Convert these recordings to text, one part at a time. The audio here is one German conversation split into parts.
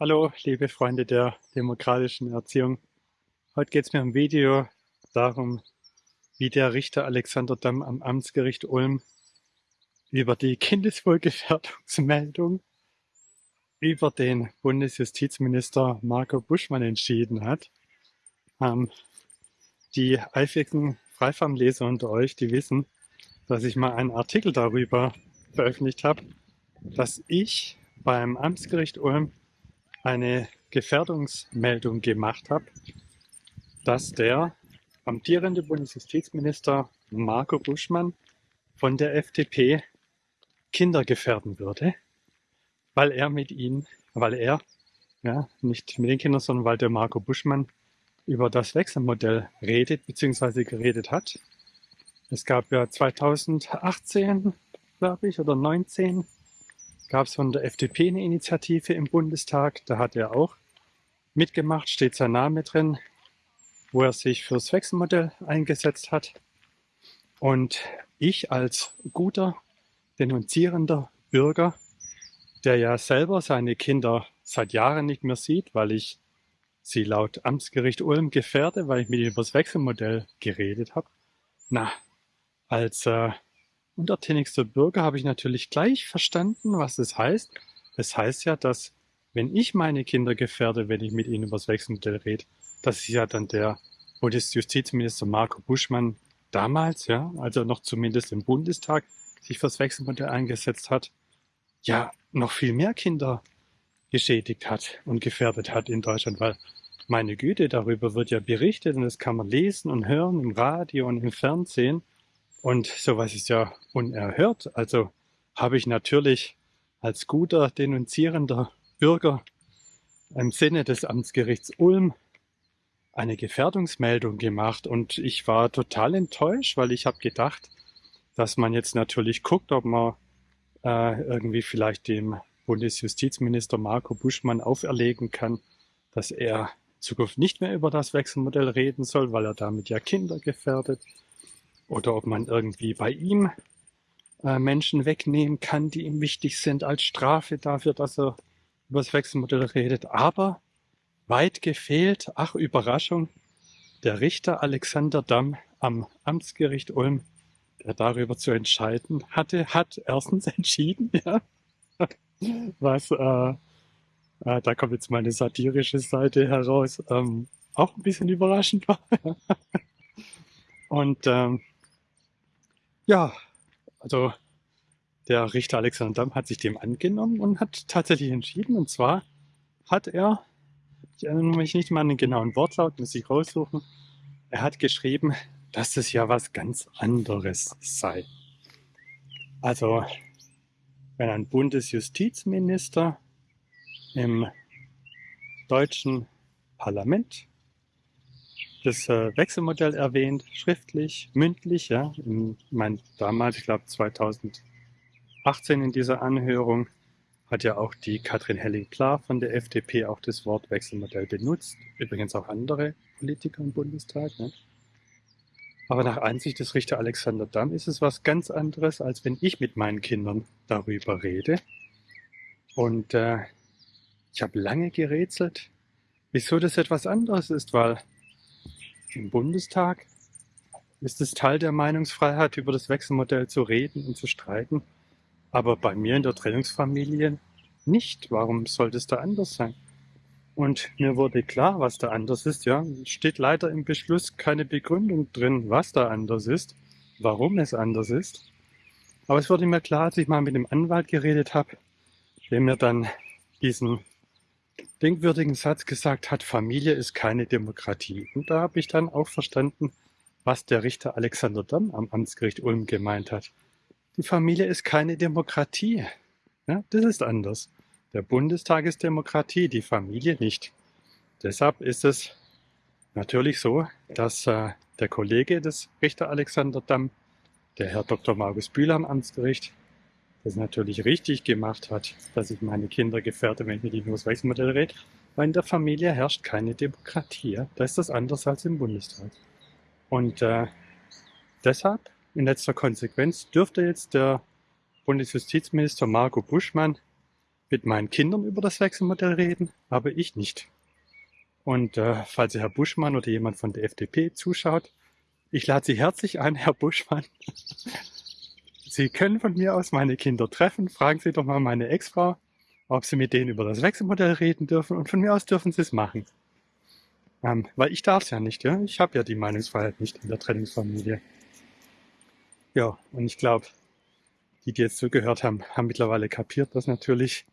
Hallo, liebe Freunde der demokratischen Erziehung. Heute geht es mir im Video darum, wie der Richter Alexander Damm am Amtsgericht Ulm über die Kindeswohlgefährdungsmeldung über den Bundesjustizminister Marco Buschmann entschieden hat. Ähm, die eifrigen Freifarmleser unter euch, die wissen, dass ich mal einen Artikel darüber veröffentlicht habe, dass ich beim Amtsgericht Ulm eine Gefährdungsmeldung gemacht habe, dass der amtierende Bundesjustizminister Marco Buschmann von der FDP Kinder gefährden würde, weil er mit ihnen, weil er, ja, nicht mit den Kindern, sondern weil der Marco Buschmann über das Wechselmodell redet bzw. geredet hat. Es gab ja 2018, glaube ich, oder 19 gab es von der FDP eine Initiative im Bundestag. Da hat er auch mitgemacht, steht sein Name drin, wo er sich fürs Wechselmodell eingesetzt hat. Und ich als guter, denunzierender Bürger, der ja selber seine Kinder seit Jahren nicht mehr sieht, weil ich sie laut Amtsgericht Ulm gefährde, weil ich mit ihnen über das Wechselmodell geredet habe. Na, als äh, untertänigster Bürger habe ich natürlich gleich verstanden, was das heißt. Es das heißt ja, dass wenn ich meine Kinder gefährde, wenn ich mit ihnen über das Wechselmodell rede, dass ist ja dann der Bundesjustizminister Marco Buschmann damals, ja, also noch zumindest im Bundestag, sich fürs Wechselmodell eingesetzt hat, ja, noch viel mehr Kinder geschädigt hat und gefährdet hat in Deutschland, weil meine Güte, darüber wird ja berichtet und das kann man lesen und hören im Radio und im Fernsehen. Und sowas ist ja unerhört. Also habe ich natürlich als guter denunzierender Bürger im Sinne des Amtsgerichts Ulm eine Gefährdungsmeldung gemacht und ich war total enttäuscht, weil ich habe gedacht, dass man jetzt natürlich guckt, ob man äh, irgendwie vielleicht dem Bundesjustizminister Marco Buschmann auferlegen kann, dass er in Zukunft nicht mehr über das Wechselmodell reden soll, weil er damit ja Kinder gefährdet oder ob man irgendwie bei ihm äh, Menschen wegnehmen kann, die ihm wichtig sind als Strafe dafür, dass er über das Wechselmodell redet. Aber weit gefehlt, ach Überraschung, der Richter Alexander Damm am Amtsgericht Ulm, der darüber zu entscheiden hatte, hat erstens entschieden, ja, was, äh, äh, da kommt jetzt meine satirische Seite heraus, ähm, auch ein bisschen überraschend war. Und ähm, ja, also der Richter Alexander Damm hat sich dem angenommen und hat tatsächlich entschieden. Und zwar hat er, ich erinnere mich nicht mal an den genauen Wortlaut, muss ich raussuchen, er hat geschrieben, dass es ja was ganz anderes sei. Also, wenn ein Bundesjustizminister im deutschen Parlament das äh, Wechselmodell erwähnt, schriftlich, mündlich, ja. In, mein, damals, ich glaube 2018 in dieser Anhörung, hat ja auch die Katrin Helling-Klar von der FDP auch das Wort Wechselmodell benutzt. Übrigens auch andere Politiker im Bundestag. Ne? Aber nach Ansicht des Richter Alexander Damm ist es was ganz anderes, als wenn ich mit meinen Kindern darüber rede. Und äh, ich habe lange gerätselt, wieso das etwas anderes ist, weil im Bundestag ist es Teil der Meinungsfreiheit, über das Wechselmodell zu reden und zu streiten. Aber bei mir in der Trennungsfamilie nicht. Warum sollte es da anders sein? Und mir wurde klar, was da anders ist. Ja, steht leider im Beschluss keine Begründung drin, was da anders ist, warum es anders ist. Aber es wurde mir klar, als ich mal mit dem Anwalt geredet habe, der mir dann diesen denkwürdigen Satz gesagt hat, Familie ist keine Demokratie. Und da habe ich dann auch verstanden, was der Richter Alexander Damm am Amtsgericht Ulm gemeint hat. Die Familie ist keine Demokratie. Ja, das ist anders. Der Bundestag ist Demokratie, die Familie nicht. Deshalb ist es natürlich so, dass äh, der Kollege des Richter Alexander Damm, der Herr Dr. Markus Bühler am Amtsgericht, das natürlich richtig gemacht hat, dass ich meine Kinder gefährde, wenn ich mit ihnen über das Wechselmodell rede, weil in der Familie herrscht keine Demokratie. Da ist das anders als im Bundestag. Und äh, deshalb, in letzter Konsequenz, dürfte jetzt der Bundesjustizminister Marco Buschmann mit meinen Kindern über das Wechselmodell reden, aber ich nicht. Und äh, falls Herr Buschmann oder jemand von der FDP zuschaut, ich lade Sie herzlich ein, Herr Buschmann. Sie können von mir aus meine Kinder treffen. Fragen Sie doch mal meine Ex-Frau, ob Sie mit denen über das Wechselmodell reden dürfen. Und von mir aus dürfen Sie es machen. Ähm, weil ich darf es ja nicht. Ja? Ich habe ja die Meinungsfreiheit nicht in der Trennungsfamilie. Ja, und ich glaube, die, die jetzt zugehört haben, haben mittlerweile kapiert, dass natürlich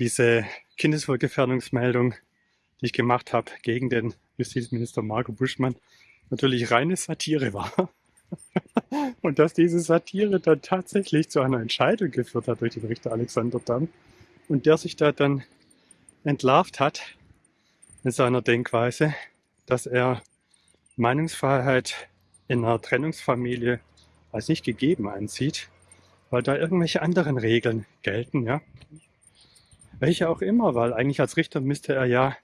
diese Kindeswohlgefährdungsmeldung, die ich gemacht habe gegen den Justizminister Marco Buschmann, natürlich reine Satire war. Und dass diese Satire dann tatsächlich zu einer Entscheidung geführt hat durch den Richter Alexander Damm und der sich da dann entlarvt hat mit seiner Denkweise, dass er Meinungsfreiheit in einer Trennungsfamilie als nicht gegeben ansieht, weil da irgendwelche anderen Regeln gelten, ja. Welche auch immer, weil eigentlich als Richter müsste er ja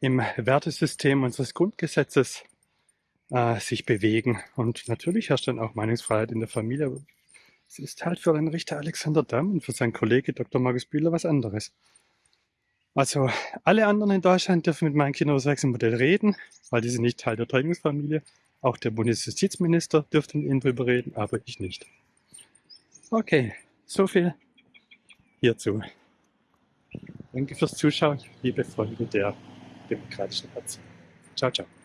im Wertesystem unseres Grundgesetzes äh, sich bewegen. Und natürlich herrscht dann auch Meinungsfreiheit in der Familie. Es ist halt für den Richter Alexander Damm und für seinen Kollege Dr. Markus Bühler was anderes. Also alle anderen in Deutschland dürfen mit meinen Kindern über das Wechselmodell reden, weil die sind nicht Teil der Trennungsfamilie. Auch der Bundesjustizminister dürfte mit ihnen drüber reden, aber ich nicht. Okay, so viel hierzu. Danke fürs Zuschauen, liebe Freunde der demokratischen Herzen. Ciao, ciao.